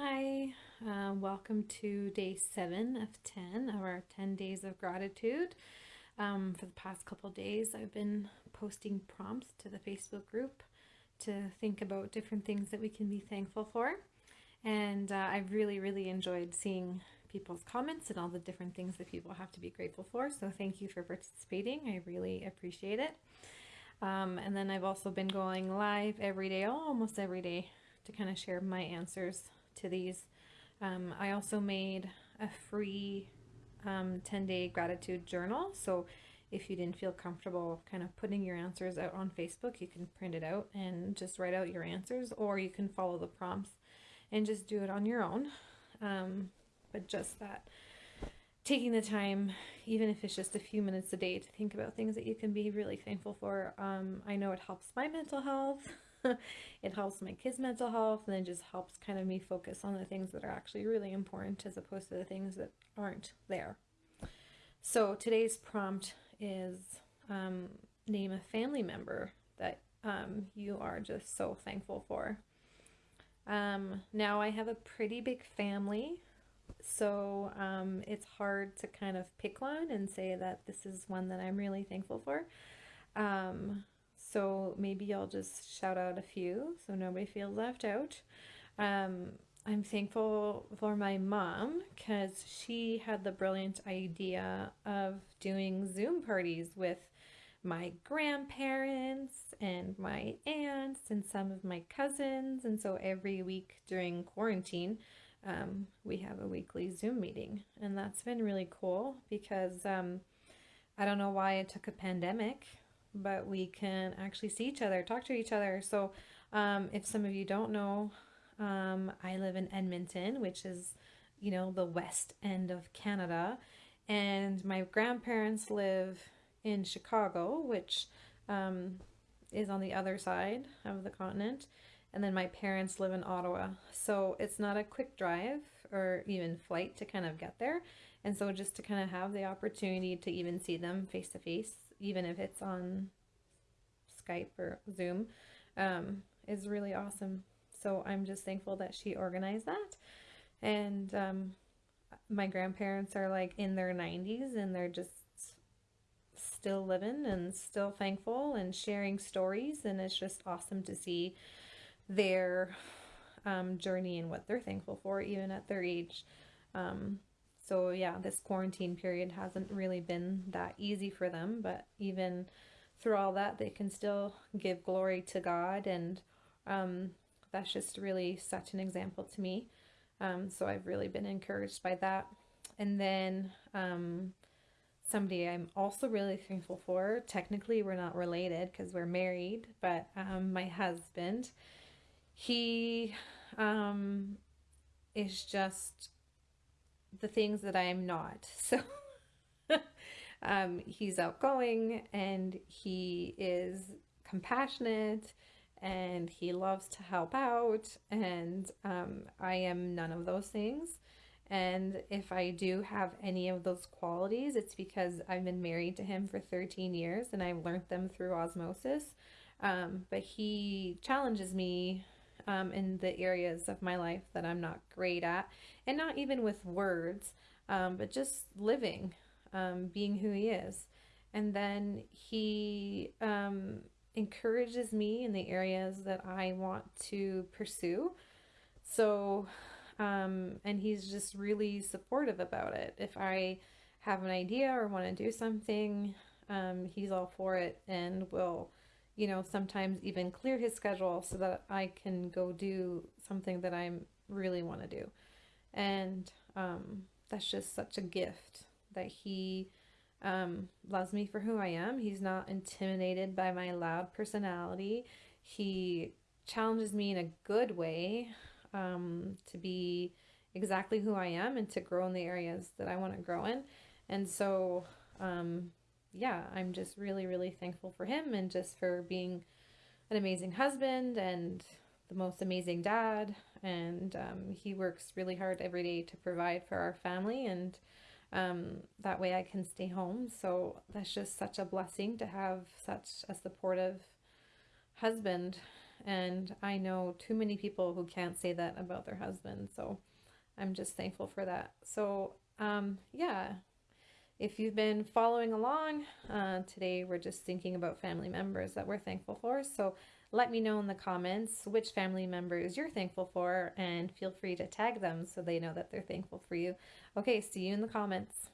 Hi, uh, welcome to day seven of 10 of our 10 days of gratitude. Um, for the past couple days, I've been posting prompts to the Facebook group to think about different things that we can be thankful for. And uh, I've really, really enjoyed seeing people's comments and all the different things that people have to be grateful for. So thank you for participating. I really appreciate it. Um, and then I've also been going live every day, almost every day, to kind of share my answers to these. Um, I also made a free 10-day um, gratitude journal. So if you didn't feel comfortable kind of putting your answers out on Facebook, you can print it out and just write out your answers, or you can follow the prompts and just do it on your own. Um, but just that taking the time, even if it's just a few minutes a day, to think about things that you can be really thankful for. Um, I know it helps my mental health. it helps my kids' mental health, and it just helps kind of me focus on the things that are actually really important as opposed to the things that aren't there. So today's prompt is um, name a family member that um, you are just so thankful for. Um, now I have a pretty big family, so um, it's hard to kind of pick one and say that this is one that I'm really thankful for. Um, so maybe I'll just shout out a few so nobody feels left out. Um, I'm thankful for my mom because she had the brilliant idea of doing Zoom parties with my grandparents and my aunts and some of my cousins. And so every week during quarantine, um, we have a weekly Zoom meeting. And that's been really cool because um, I don't know why it took a pandemic but we can actually see each other, talk to each other. So um, if some of you don't know, um, I live in Edmonton, which is, you know, the west end of Canada. And my grandparents live in Chicago, which um, is on the other side of the continent. And then my parents live in Ottawa. So it's not a quick drive or even flight to kind of get there. And so just to kind of have the opportunity to even see them face to face even if it's on Skype or Zoom, um, is really awesome. So I'm just thankful that she organized that. And um, my grandparents are like in their 90s and they're just still living and still thankful and sharing stories. And it's just awesome to see their um, journey and what they're thankful for, even at their age. Um, so yeah, this quarantine period hasn't really been that easy for them, but even through all that, they can still give glory to God, and um, that's just really such an example to me. Um, so I've really been encouraged by that. And then um, somebody I'm also really thankful for. Technically, we're not related because we're married, but um, my husband, he um, is just the things that I am not. So um, he's outgoing and he is compassionate and he loves to help out and um, I am none of those things. And if I do have any of those qualities, it's because I've been married to him for 13 years and I've learned them through osmosis. Um, but he challenges me um, in the areas of my life that I'm not great at, and not even with words, um, but just living, um, being who he is. And then he um, encourages me in the areas that I want to pursue. So, um, and he's just really supportive about it. If I have an idea or want to do something, um, he's all for it and will you know, sometimes even clear his schedule so that I can go do something that I really want to do. And um, that's just such a gift that he um, loves me for who I am. He's not intimidated by my loud personality. He challenges me in a good way um, to be exactly who I am and to grow in the areas that I want to grow in. And so um, yeah, I'm just really, really thankful for him and just for being an amazing husband and the most amazing dad. And um, he works really hard every day to provide for our family, and um, that way I can stay home. So that's just such a blessing to have such a supportive husband. And I know too many people who can't say that about their husband. So I'm just thankful for that. So, um, yeah, if you've been following along, uh, today we're just thinking about family members that we're thankful for. So let me know in the comments which family members you're thankful for and feel free to tag them so they know that they're thankful for you. Okay, see you in the comments.